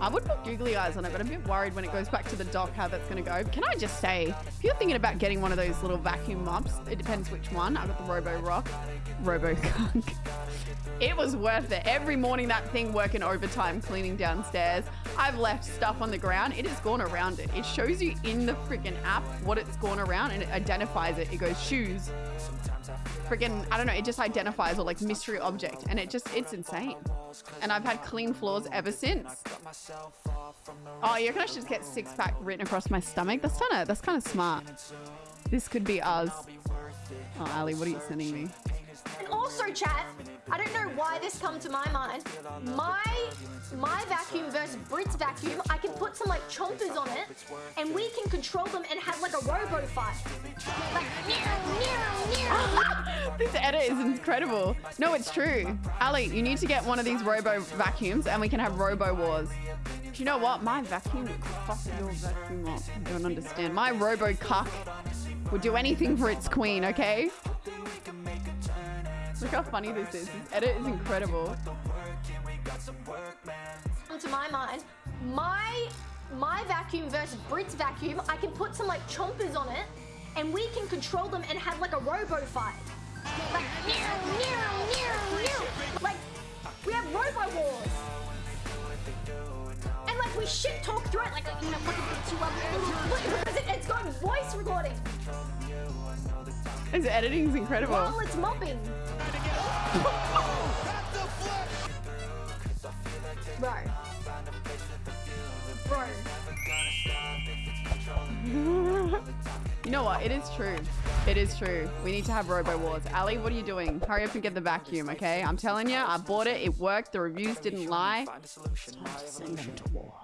I would put googly eyes on it, but I'm a bit worried when it goes back to the dock how that's going to go. Can I just say, if you're thinking about getting one of those little vacuum mops, it depends which one. I got the Roborock, Robo Gunk. It was worth it. Every morning that thing working overtime cleaning downstairs. I've left stuff on the ground. It has gone around it. It shows you in the freaking app what it's gone around and it identifies it. It goes shoes. Freaking, I don't know, it just identifies or like mystery object and it just, it's insane. And I've had clean floors ever since. Oh, you reckon I should just get six pack written across my stomach? That's kind of, that's kind of smart. This could be us. Oh, Ali, what are you sending me? And also, chat, I don't know why this come to my mind. My my vacuum versus Brit's vacuum, I can put some like chompers on it, and we can control them and have like a robo fight. Like. This edit is incredible. No, it's true. Ali, you need to get one of these robo vacuums and we can have robo wars. Do you know what? My vacuum fuck your vacuum up. Don't understand. My robo cuck would do anything for its queen, okay? Look how funny this is. This edit is incredible. to my mind, my my vacuum versus Brit's vacuum, I can put some like chompers on it, and we can control them and have like a robo fight. Like meow, meow, meow, meow. Like we have robo wars. And like we shit talk through it, like you know, because it, it's got voice recording His editing is incredible. while it's mopping. Bro. Bro. You know what? It is true. It is true. We need to have Robo Wars. Ali, what are you doing? Hurry up and get the vacuum, okay? I'm telling you, I bought it. It worked. The reviews didn't lie. It's time to send them to war.